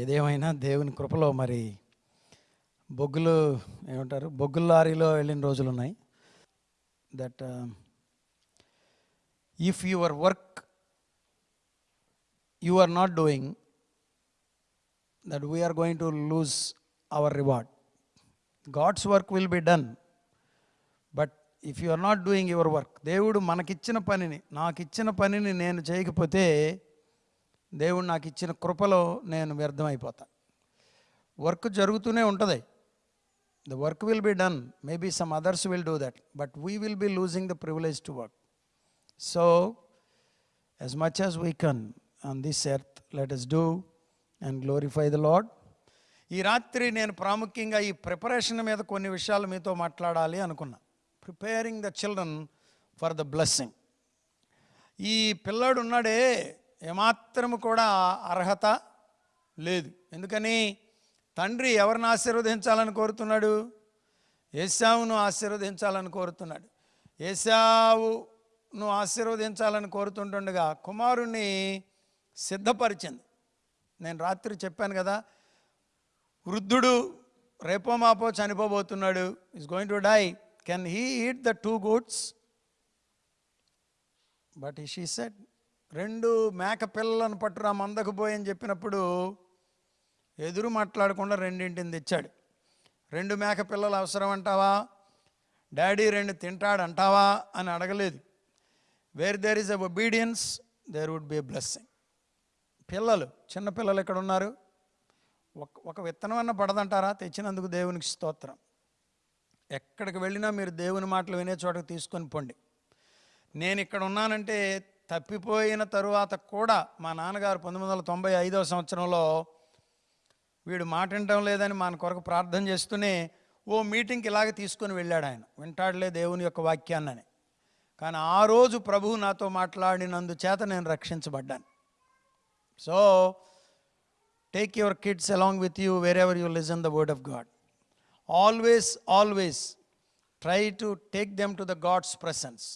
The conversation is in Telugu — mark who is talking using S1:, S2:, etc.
S1: ఏదేమైనా దేవుని కృపలో మరి బొగ్గులు ఏమంటారు? బొగ్గుల లారీలో వెళ్ళిన రోజులు ఉన్నాయి. That if your work you are not doing that we're going to lose our reward God's work will be done but if you are not doing your work దేవుడు మనకిచ్చిన పనిని నాకు ఇచ్చిన పనిని నేను చేయకపోతే దేవుడు నాకు ఇచ్చిన కృపలో నేను వ్యర్థమైపోతా. వర్క్ జరుగుతూనే ఉంటుంది. The work will be done maybe some others will do that but we will be losing the privilege to work so as much as we can on this earth let's do and glorify the Lord ఈ రాత్రి నేను ప్రాముఖ్యంగా ఈ ప్రిపరేషన్ మీద కొన్ని విషయాలు మీతో మాట్లాడాలి అనుకున్నా. Preparing the children for the blessing ఈ పిల్లాడు ఉన్నాడే ఏమాత్రము కూడా అర్హత లేదు. ఎందుకని? తండ్రి ఎవరిని ఆశీర్వదించాలని కోరుతున్నాడు? ఏసావును ఆశీర్వదించాలని కోరుతున్నాడు. ఏసావును ఆశీర్వదించాలని కోరుతుంటుండగా కుమారుణ్ణి సిద్ధపరిచింది. నేను రాత్రి చెప్పాను కదా వృద్ధుడు రేపో మాపో చనిపోబోతున్నాడు is going to die. Can he eat the two goats? But she said రెండు మేక పిల్లలను పట్టురా మందకుపోయి అని చెప్పినప్పుడు ఎదురు మాట్లాడకుండా రెండింటిని తెచ్చాడు. రెండు మేక పిల్లలు అవసరం అంటావా? డాడీ రెండు తింటాడు అంటావా? అని అడగలేదు. Where there is a obedience there would be blessing పిల్లలు చిన్న పిల్లలు ఎక్కడ ఉన్నారు ఒక ఒక విత్తనం అన్న పడదంటారా? తెచ్చినందుకు దేవునికి స్తోత్రం. ఎక్కడికి వెళ్ళినా మీరు దేవుని మాటలు వినే చోటకి తీసుకొని పోండి. నేను ఇక్కడ ఉన్నానంటే తప్పిపోయిన తరువాత కూడా మా నాన్నగారు పంతొమ్మిది వందల తొంభై ఐదవ సంవత్సరంలో వీడు మాట వినటం లేదని మన కొరకు ప్రార్థన చేస్తూనే ఓ మీటింగ్కి ఇలాగ తీసుకొని వెళ్ళాడు ఆయన. వింటాడులే దేవుని యొక్క వాక్యాన్నని. కానీ ఆ రోజు ప్రభువు నాతో మాట్లాడినందుచేత నేను రక్షించబడ్డాను. So take your kids along with you wherever you listen the word of God always always try to take them to the God's presence